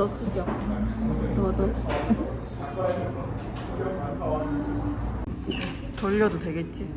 더 숙여. 너도. 돌려도 되겠지?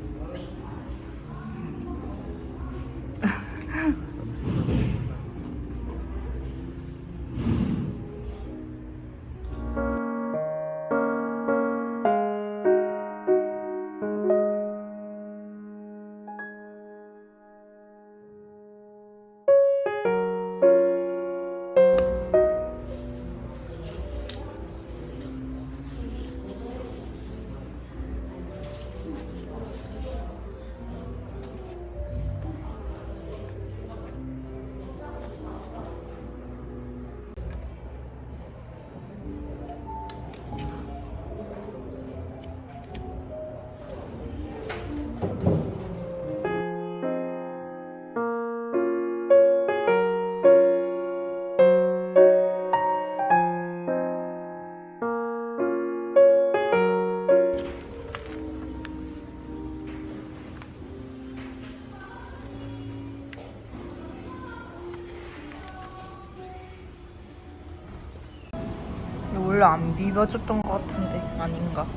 원래 안 비벼줬던 것 같은데 아닌가?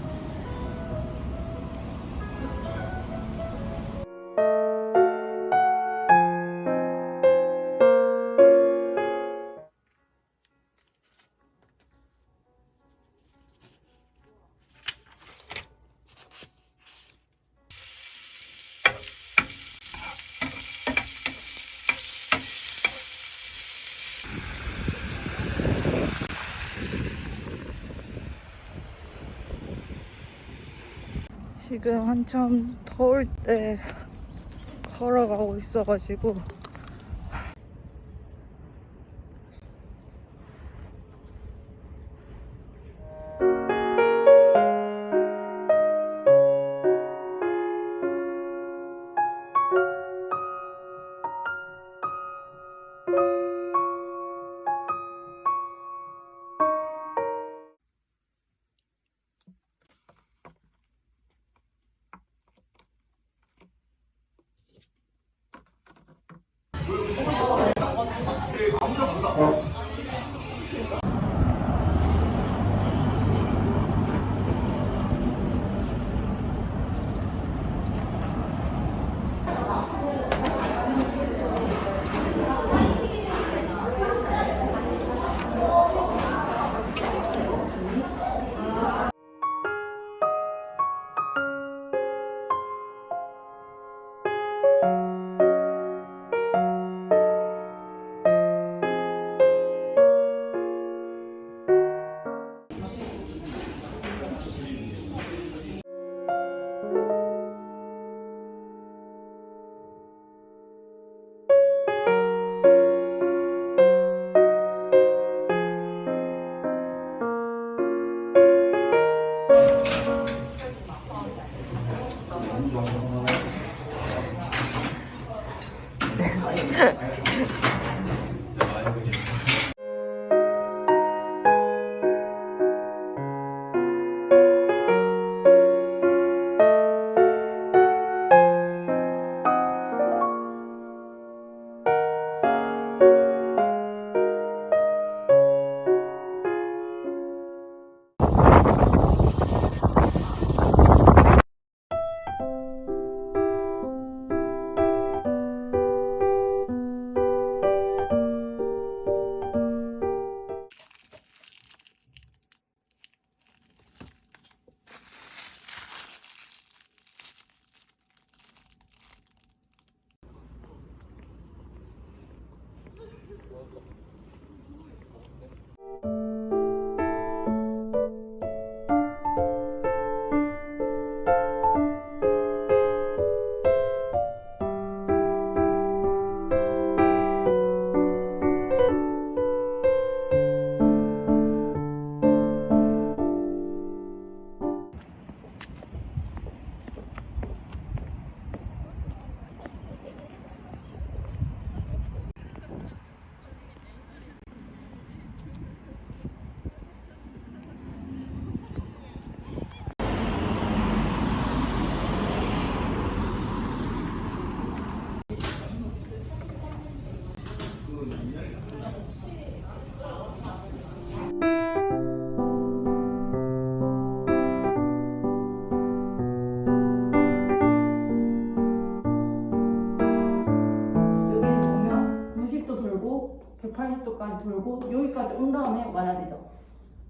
지금 한참 더울 때 걸어가고 있어가지고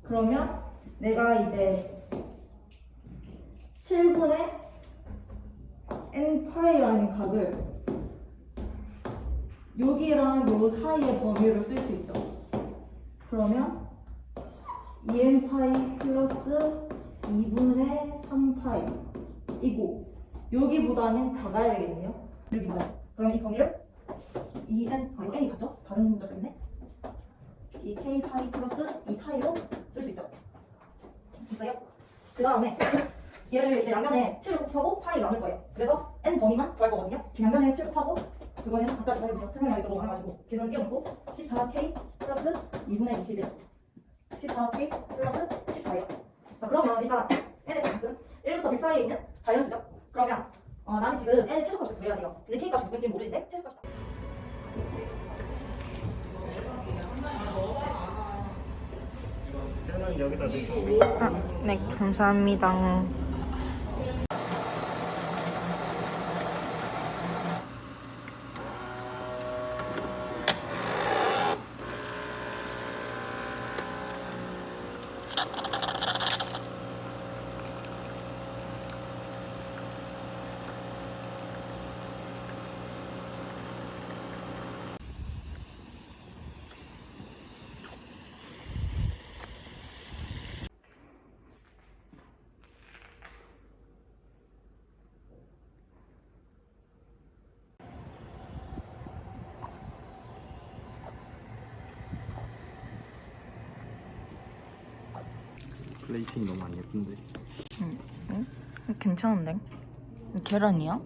그러면 내가 이제 7분의 n파이라는 각을 여기랑 요 사이의 범위로 쓸 수 있죠. 그러면 2n파이 플러스 2분의 3파이이고 여기보다는 작아야 되겠네요. 여기보다. 그럼 이 범위를 2n, 아 이거 n이 같죠? 다른 문자 때문에 2k 파이 플러스 2파이로 쓸 수 있죠. 됐어요? 그 다음에 얘를 이제 양면에 7을 곱하고 파이 나눌 거예요. 그래서 n 범위만 구할 거거든요. 양면에 7 곱하고 그거는 각자 기다려주세요. 설명하기 너무 많아가지고 계산 띄워놓고 14k 플러스 2분의 21 14k 플러스 14예요. 자, 그러면 일단 n의 값은 1부터 100 사이에 있는 자연수죠. 그러면 어, 나는 지금 n의 최소값을 구해야 돼요. 근데 k 값이 누구인지 모르는데 최소값이 아, 네, 감사합니다. 플레이팅이 너무 안 예쁜데 괜찮은데? 계란이야?